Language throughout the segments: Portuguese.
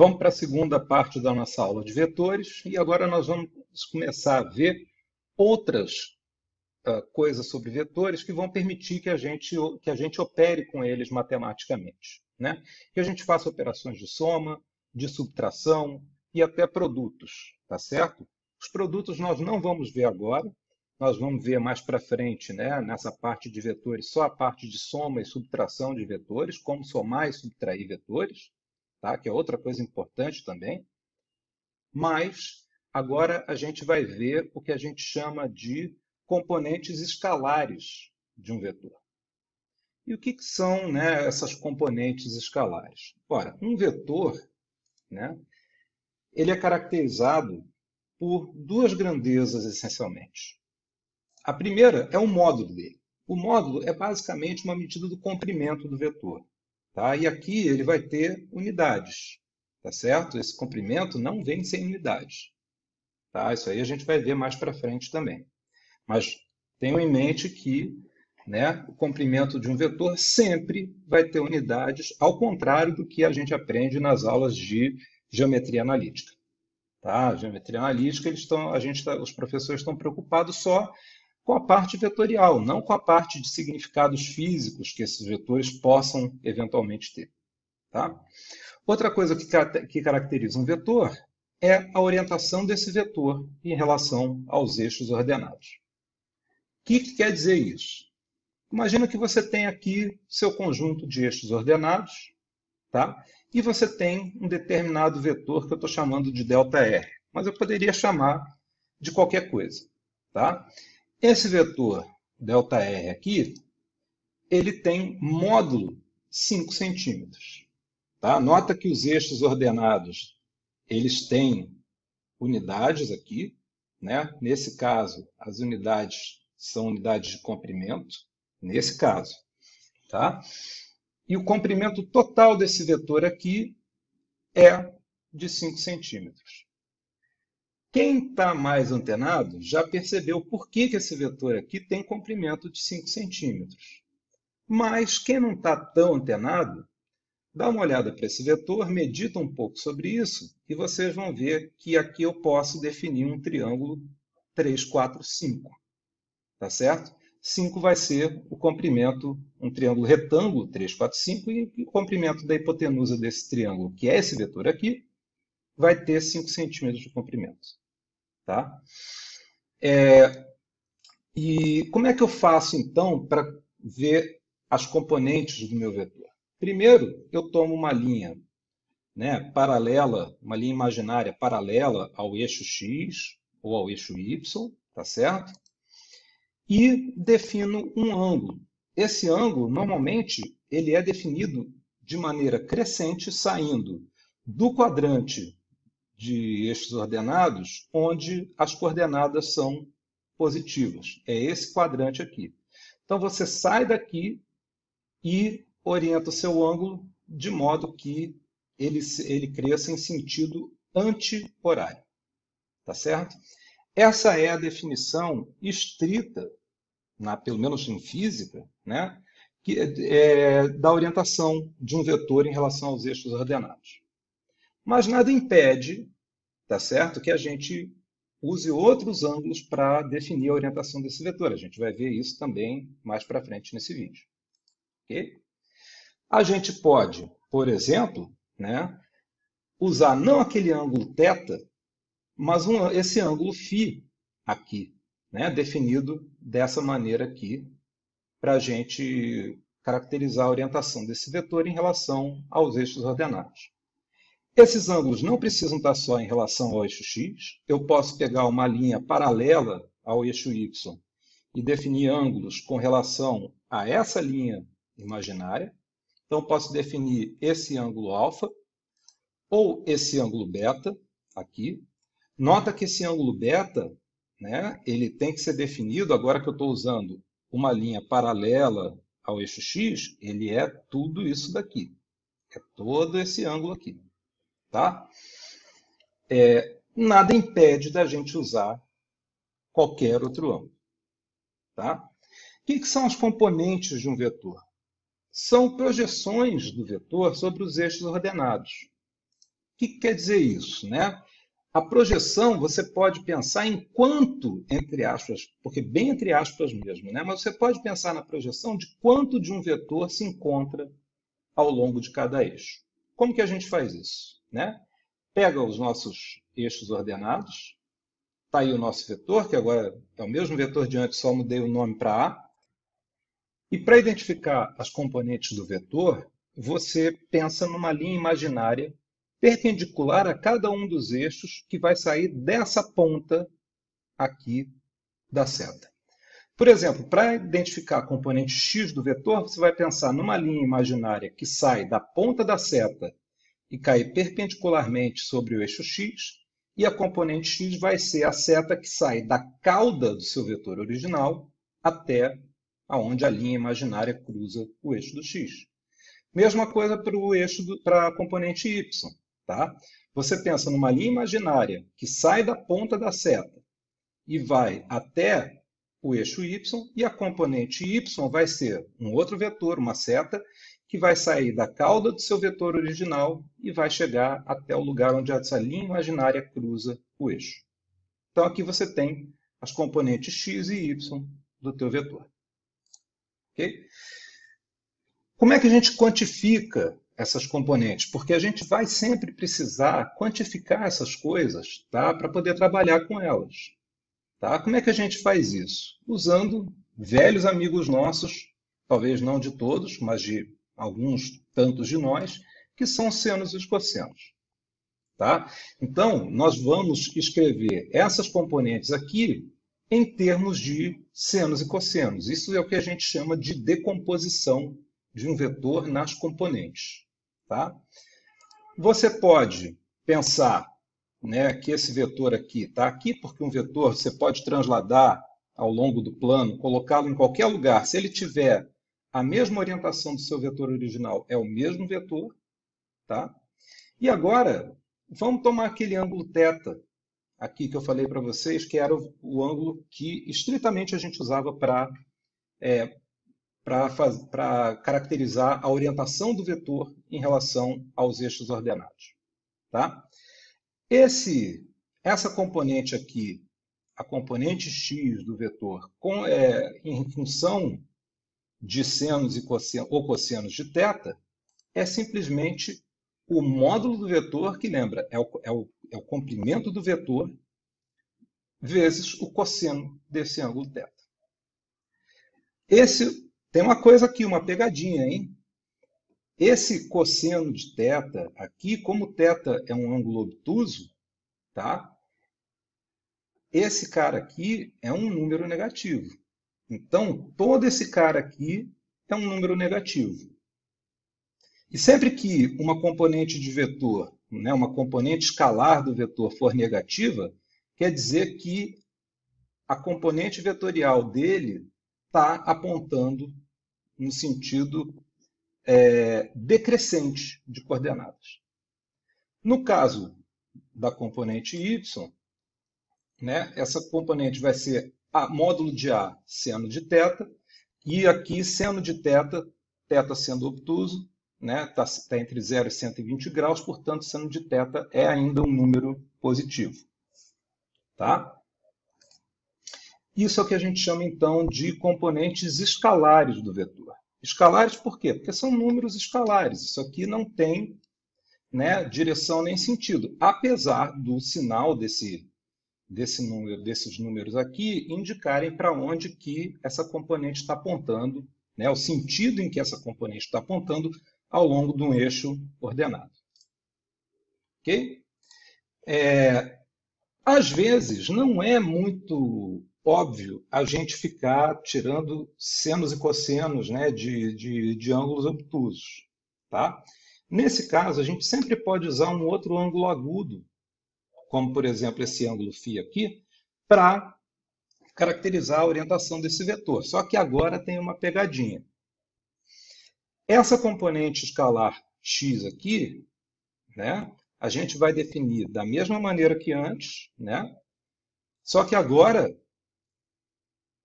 Vamos para a segunda parte da nossa aula de vetores e agora nós vamos começar a ver outras uh, coisas sobre vetores que vão permitir que a gente, que a gente opere com eles matematicamente. Né? Que a gente faça operações de soma, de subtração e até produtos, tá certo? Os produtos nós não vamos ver agora, nós vamos ver mais para frente, né, nessa parte de vetores, só a parte de soma e subtração de vetores, como somar e subtrair vetores tá? que é outra coisa importante também. Mas agora a gente vai ver o que a gente chama de componentes escalares de um vetor. E o que, que são né, essas componentes escalares? Ora, um vetor né, ele é caracterizado por duas grandezas, essencialmente. A primeira é o módulo dele. O módulo é basicamente uma medida do comprimento do vetor. Tá? E aqui ele vai ter unidades, tá certo? Esse comprimento não vem sem unidades. Tá? Isso aí a gente vai ver mais para frente também. Mas tenham em mente que né, o comprimento de um vetor sempre vai ter unidades, ao contrário do que a gente aprende nas aulas de geometria analítica. Tá? Geometria analítica, eles estão, a gente tá, os professores estão preocupados só com a parte vetorial, não com a parte de significados físicos que esses vetores possam eventualmente ter. Tá? Outra coisa que, que caracteriza um vetor é a orientação desse vetor em relação aos eixos ordenados. O que, que quer dizer isso? Imagina que você tem aqui seu conjunto de eixos ordenados, tá? e você tem um determinado vetor que eu estou chamando de ΔR, mas eu poderia chamar de qualquer coisa. Tá? Esse vetor ΔR aqui, ele tem módulo 5 centímetros. Tá? Nota que os eixos ordenados, eles têm unidades aqui. Né? Nesse caso, as unidades são unidades de comprimento, nesse caso. Tá? E o comprimento total desse vetor aqui é de 5 centímetros. Quem está mais antenado já percebeu por que, que esse vetor aqui tem comprimento de 5 centímetros. Mas quem não está tão antenado, dá uma olhada para esse vetor, medita um pouco sobre isso e vocês vão ver que aqui eu posso definir um triângulo 3, 4, 5. Tá certo? 5 vai ser o comprimento, um triângulo retângulo, 3, 4, 5, e o comprimento da hipotenusa desse triângulo, que é esse vetor aqui, vai ter 5 centímetros de comprimento. Tá? É, e como é que eu faço, então, para ver as componentes do meu vetor? Primeiro, eu tomo uma linha né, paralela, uma linha imaginária paralela ao eixo x ou ao eixo y, tá certo? E defino um ângulo. Esse ângulo, normalmente, ele é definido de maneira crescente, saindo do quadrante de eixos ordenados onde as coordenadas são positivas. É esse quadrante aqui. Então, você sai daqui e orienta o seu ângulo de modo que ele, ele cresça em sentido anti-horário. Tá certo? Essa é a definição estrita, na, pelo menos em física, né, que, é, da orientação de um vetor em relação aos eixos ordenados. Mas nada impede, tá certo, que a gente use outros ângulos para definir a orientação desse vetor. A gente vai ver isso também mais para frente nesse vídeo. A gente pode, por exemplo, né, usar não aquele ângulo θ, mas um, esse ângulo φ aqui, né, definido dessa maneira aqui, para a gente caracterizar a orientação desse vetor em relação aos eixos ordenados. Esses ângulos não precisam estar só em relação ao eixo x. Eu posso pegar uma linha paralela ao eixo y e definir ângulos com relação a essa linha imaginária. Então, posso definir esse ângulo alfa ou esse ângulo beta aqui. Nota que esse ângulo beta, né, ele tem que ser definido, agora que eu estou usando uma linha paralela ao eixo x, ele é tudo isso daqui. É todo esse ângulo aqui. Tá? É, nada impede da gente usar qualquer outro ângulo. Tá? O que, que são as componentes de um vetor? São projeções do vetor sobre os eixos ordenados. O que, que quer dizer isso? Né? A projeção você pode pensar em quanto, entre aspas, porque bem entre aspas mesmo, né? mas você pode pensar na projeção de quanto de um vetor se encontra ao longo de cada eixo. Como que a gente faz isso? Né? Pega os nossos eixos ordenados, está aí o nosso vetor, que agora é o mesmo vetor de antes, só mudei o nome para A. E para identificar as componentes do vetor, você pensa numa linha imaginária perpendicular a cada um dos eixos que vai sair dessa ponta aqui da seta. Por exemplo, para identificar a componente x do vetor, você vai pensar numa linha imaginária que sai da ponta da seta e cai perpendicularmente sobre o eixo x, e a componente x vai ser a seta que sai da cauda do seu vetor original até aonde a linha imaginária cruza o eixo do x. Mesma coisa para o eixo para a componente y. Tá? Você pensa numa linha imaginária que sai da ponta da seta e vai até o eixo y, e a componente y vai ser um outro vetor, uma seta, que vai sair da cauda do seu vetor original e vai chegar até o lugar onde essa linha imaginária cruza o eixo. Então aqui você tem as componentes x e y do teu vetor. Okay? Como é que a gente quantifica essas componentes, porque a gente vai sempre precisar quantificar essas coisas tá? para poder trabalhar com elas. Tá? Como é que a gente faz isso? Usando velhos amigos nossos, talvez não de todos, mas de alguns tantos de nós, que são senos e cossenos. Tá? Então, nós vamos escrever essas componentes aqui em termos de senos e cossenos. Isso é o que a gente chama de decomposição de um vetor nas componentes. Tá? Você pode pensar né, que esse vetor aqui está aqui, porque um vetor você pode transladar ao longo do plano, colocá-lo em qualquer lugar. Se ele tiver a mesma orientação do seu vetor original, é o mesmo vetor. Tá? E agora, vamos tomar aquele ângulo θ aqui que eu falei para vocês, que era o, o, ângulo que estritamente a gente usava para é, para caracterizar a orientação do vetor em relação aos eixos ordenados. Tá? Esse, essa componente aqui, a componente x do vetor, com, é, em função de senos e cossenos, ou cossenos de θ, é simplesmente o módulo do vetor, que lembra, é o, é o, é o comprimento do vetor, vezes o cosseno desse ângulo θ. Esse tem uma coisa aqui, uma pegadinha, hein? Esse cosseno de θ aqui, como θ é um ângulo obtuso, tá? Esse cara aqui é um número negativo. Então, todo esse cara aqui é um número negativo. E sempre que uma componente de vetor, né, uma componente escalar do vetor for negativa, quer dizer que a componente vetorial dele está apontando no sentido é, decrescente de coordenadas. No caso da componente y, né, essa componente vai ser a módulo de A seno de θ, e aqui seno de θ, θ sendo obtuso, está né, tá, tá entre 0 e 120 graus, portanto, seno de θ é ainda um número positivo. Tá? Isso é o que a gente chama, então, de componentes escalares do vetor. Escalares por quê? Porque são números escalares. Isso aqui não tem né, direção nem sentido, apesar do sinal desse, desse número, desses números aqui indicarem para onde que essa componente está apontando, né, o sentido em que essa componente está apontando ao longo de um eixo ordenado. Ok? É, às vezes, não é muito óbvio a gente ficar tirando senos e cossenos né, de, de, de ângulos obtusos. Tá? Nesse caso, a gente sempre pode usar um outro ângulo agudo, como, por exemplo, esse ângulo φ aqui, para caracterizar a orientação desse vetor. Só que agora tem uma pegadinha. Essa componente escalar x aqui, né, a gente vai definir da mesma maneira que antes, né? Só que agora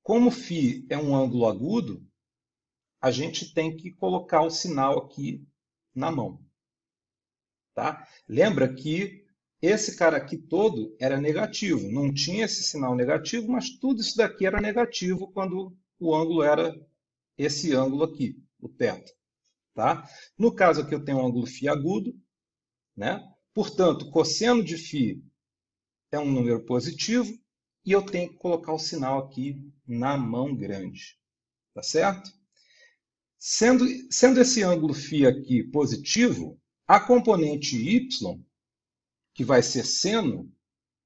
como φ é um ângulo agudo, a gente tem que colocar o sinal aqui na mão. Tá? Lembra que esse cara aqui todo era negativo, não tinha esse sinal negativo, mas tudo isso daqui era negativo quando o ângulo era esse ângulo aqui, o θ. Tá? No caso aqui eu tenho um ângulo φ agudo, né? portanto, cosseno de φ é um número positivo e eu tenho que colocar o sinal aqui na mão grande. Tá certo? Sendo, sendo esse ângulo φ aqui positivo, a componente y, que vai ser seno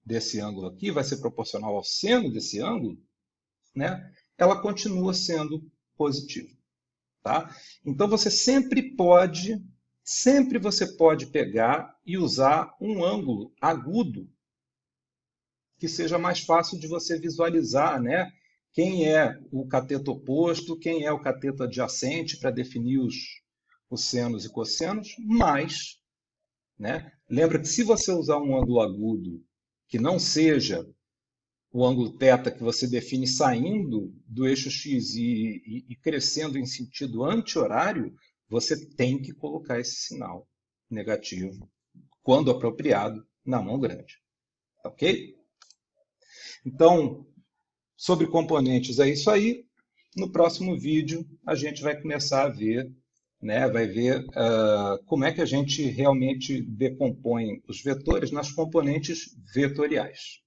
desse ângulo aqui, vai ser proporcional ao seno desse ângulo, né? ela continua sendo positiva. Tá? Então você sempre pode, sempre você pode pegar e usar um ângulo agudo que seja mais fácil de você visualizar, né? Quem é o cateto oposto, quem é o cateto adjacente para definir os, os senos e cossenos, mas, né? Lembra que se você usar um ângulo agudo que não seja o ângulo θ que você define saindo do eixo x e, e, e crescendo em sentido anti-horário, você tem que colocar esse sinal negativo, quando apropriado, na mão grande. Ok? Então, sobre componentes é isso aí. No próximo vídeo, a gente vai começar a ver, né, vai ver uh, como é que a gente realmente decompõe os vetores nas componentes vetoriais.